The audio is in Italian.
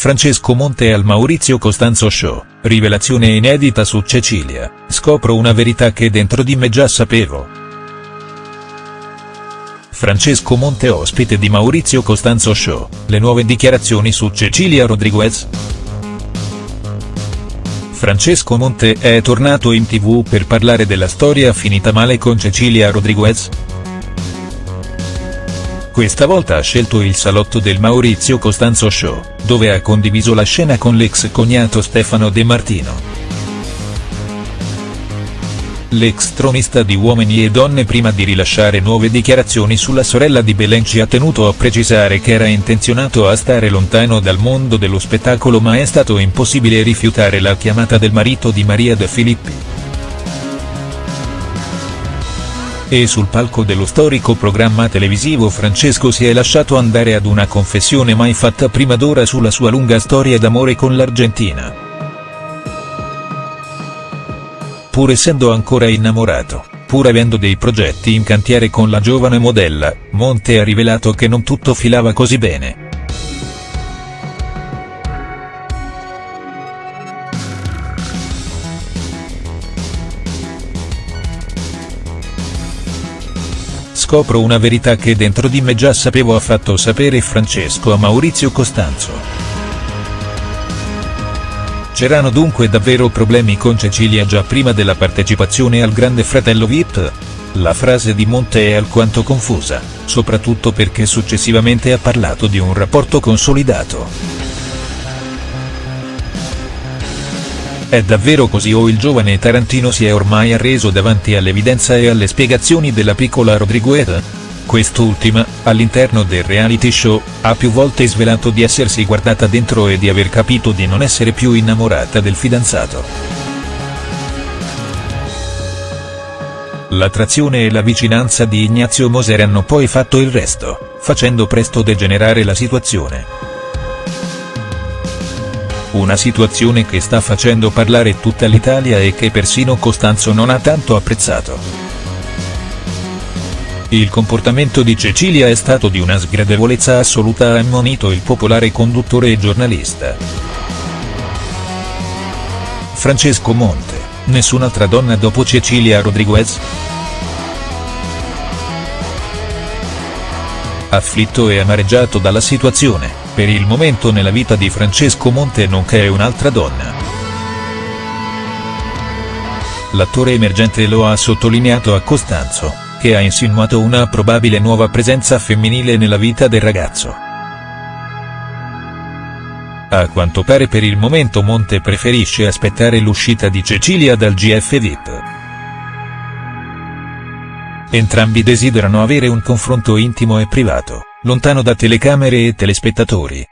Francesco Monte al Maurizio Costanzo Show, rivelazione inedita su Cecilia, scopro una verità che dentro di me già sapevo. Francesco Monte ospite di Maurizio Costanzo Show, le nuove dichiarazioni su Cecilia Rodriguez?. Francesco Monte è tornato in tv per parlare della storia finita male con Cecilia Rodriguez?. Questa volta ha scelto il salotto del Maurizio Costanzo Show, dove ha condiviso la scena con l'ex cognato Stefano De Martino. L'ex tronista di Uomini e Donne prima di rilasciare nuove dichiarazioni sulla sorella di Belenci ha tenuto a precisare che era intenzionato a stare lontano dal mondo dello spettacolo ma è stato impossibile rifiutare la chiamata del marito di Maria De Filippi. E sul palco dello storico programma televisivo Francesco si è lasciato andare ad una confessione mai fatta prima d'ora sulla sua lunga storia d'amore con l'Argentina pur essendo ancora innamorato, pur avendo dei progetti in cantiere con la giovane modella, Monte ha rivelato che non tutto filava così bene. Scopro una verità che dentro di me già sapevo ha fatto sapere Francesco a Maurizio Costanzo. C'erano dunque davvero problemi con Cecilia già prima della partecipazione al Grande Fratello VIP? La frase di Monte è alquanto confusa, soprattutto perché successivamente ha parlato di un rapporto consolidato. È davvero così o il giovane Tarantino si è ormai arreso davanti all'evidenza e alle spiegazioni della piccola Rodriguez? Quest'ultima, all'interno del reality show, ha più volte svelato di essersi guardata dentro e di aver capito di non essere più innamorata del fidanzato. L'attrazione e la vicinanza di Ignazio Moser hanno poi fatto il resto, facendo presto degenerare la situazione. Una situazione che sta facendo parlare tutta l'Italia e che persino Costanzo non ha tanto apprezzato. Il comportamento di Cecilia è stato di una sgradevolezza assoluta ha ammonito il popolare conduttore e giornalista. Francesco Monte, nessun'altra donna dopo Cecilia Rodriguez?. Afflitto e amareggiato dalla situazione, per il momento nella vita di Francesco Monte non c'è un'altra donna. L'attore emergente lo ha sottolineato a Costanzo che ha insinuato una probabile nuova presenza femminile nella vita del ragazzo. A quanto pare per il momento Monte preferisce aspettare l'uscita di Cecilia dal GF VIP. Entrambi desiderano avere un confronto intimo e privato, lontano da telecamere e telespettatori.